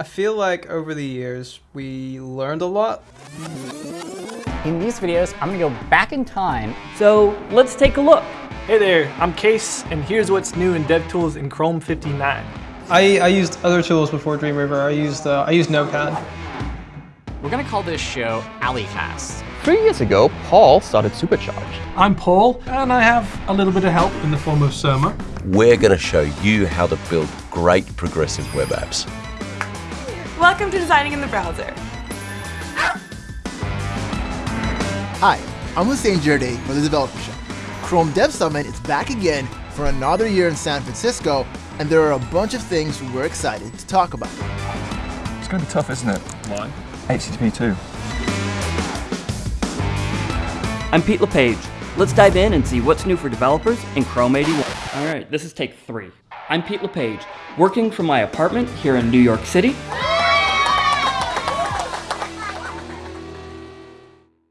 I feel like over the years, we learned a lot. In these videos, I'm gonna go back in time, so let's take a look. Hey there, I'm Kayce, and here's what's new in DevTools in Chrome 59. I, I used other tools before Dreamweaver. I used uh, I used Notepad. We're gonna call this show A11ycast. Three years ago, Paul started Supercharged. I'm Paul, and I have a little bit of help in the form of Surma. We're going to show you how to build great progressive web apps. Welcome to Designing in the Browser. Hi, I'm Hussein Djirdeh from The Developer Show. Chrome Dev Summit is back again for another year in San Francisco, and there are a bunch of things we're excited to talk about. It's going to be tough, isn't it? Why? HTTP 2. I'm Pete LePage. Let's dive in and see what's new for developers in Chrome 81. All right, this is take three. I'm Pete LePage, working from my apartment here in New York City,